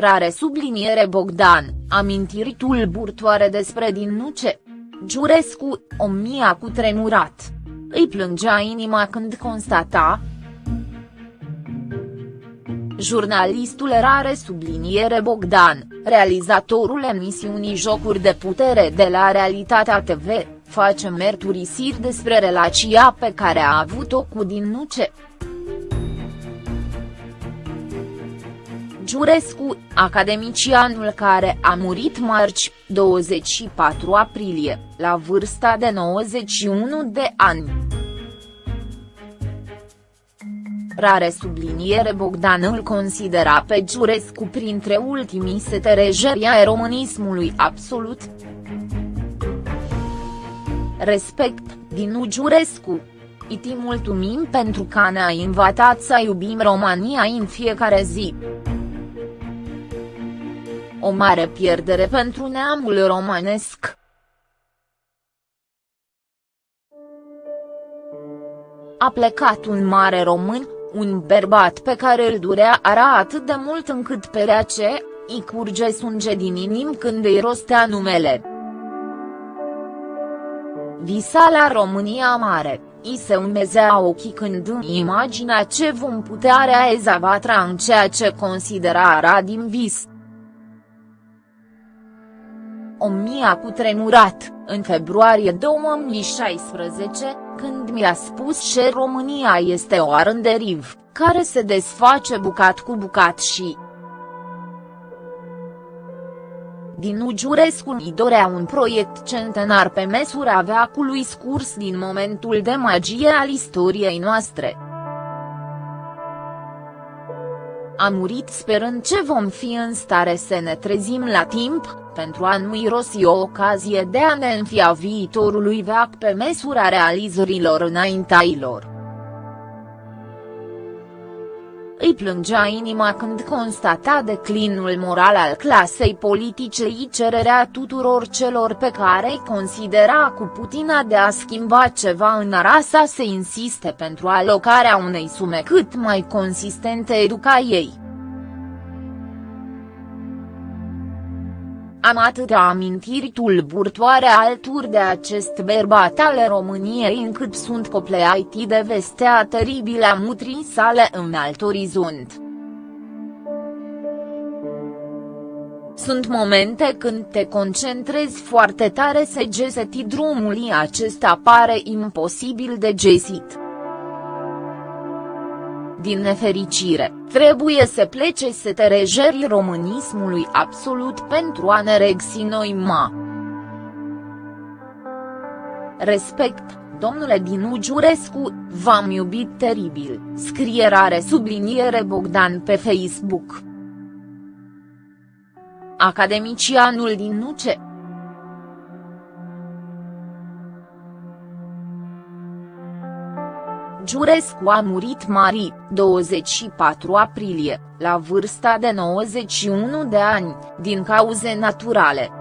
Rare subliniere Bogdan, amintiri tulburtoare despre din nuce. Giurescu, o mia cu tremurat. Îi plângea inima când constata, Jurnalistul rare subliniere Bogdan, realizatorul emisiunii Jocuri de putere de la Realitatea TV, face mărturisiri despre relația pe care a avut-o cu din Giurescu, academicianul care a murit marți, 24 aprilie, la vârsta de 91 de ani. Rare subliniere Bogdan îl considera pe Giurescu printre ultimii seterejeri ai românismului absolut. Respect, Dinu Giurescu. Iti mulțumim pentru că ne-a invitat să iubim România în fiecare zi. O mare pierdere pentru neamul românesc. A plecat un mare român, un bărbat pe care îl durea ara atât de mult încât pe ce, îi curge sânge din inim când îi rostea numele. Visa la România Mare, îi se umezea ochii când în imaginea ce vom putea realiza în ceea ce considera ara din vis. O mia cu tremurat, în februarie 2016, când mi-a spus că România este o arânderiv, care se desface bucat cu bucat și, Dinu Giurescu îi dorea un proiect centenar pe măsura veacului scurs din momentul de magie al istoriei noastre. A murit sperând ce vom fi în stare să ne trezim la timp, pentru a nu irosi o ocazie de a ne înfia viitorului veac pe măsura realizărilor înaintailor. Îi plângea inima când constata declinul moral al clasei politice și cererea tuturor celor pe care îi considera cu putina de a schimba ceva în rasa să insiste pentru alocarea unei sume cât mai consistente educației. Am atâtea amintiri tulburtoare alături de acest bărbat al României încât sunt copleaiti de vestea teribilă a mutrii sale în alt orizont. Sunt momente când te concentrezi foarte tare să geseti drumul acesta pare imposibil de gesit. Din nefericire, trebuie să plece să te rejeri românismului absolut pentru a ne regsi noi ma. Respect, domnule Dinu Giurescu, v-am iubit teribil, scrie rare subliniere Bogdan pe Facebook. Academicianul din Nuce Giurescu a murit mari, 24 aprilie, la vârsta de 91 de ani, din cauze naturale.